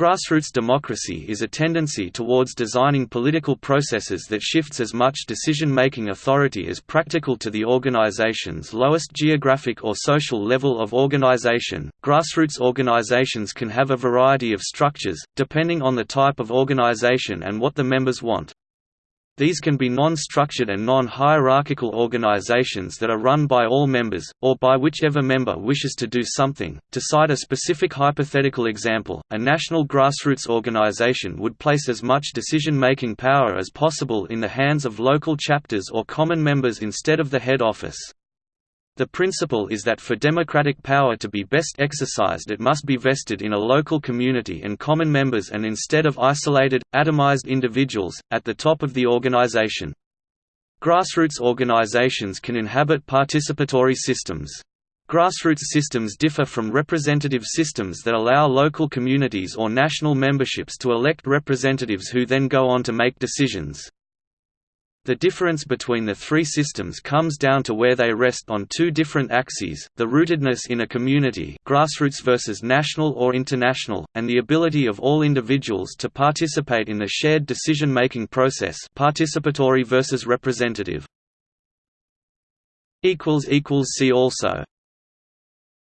Grassroots democracy is a tendency towards designing political processes that shifts as much decision-making authority as practical to the organization's lowest geographic or social level of organization. Grassroots organizations can have a variety of structures, depending on the type of organization and what the members want. These can be non-structured and non-hierarchical organizations that are run by all members, or by whichever member wishes to do something. To cite a specific hypothetical example, a national grassroots organization would place as much decision-making power as possible in the hands of local chapters or common members instead of the head office. The principle is that for democratic power to be best exercised it must be vested in a local community and common members and instead of isolated, atomized individuals, at the top of the organization. Grassroots organizations can inhabit participatory systems. Grassroots systems differ from representative systems that allow local communities or national memberships to elect representatives who then go on to make decisions. The difference between the three systems comes down to where they rest on two different axes, the rootedness in a community grassroots versus national or international, and the ability of all individuals to participate in the shared decision-making process participatory versus representative. See also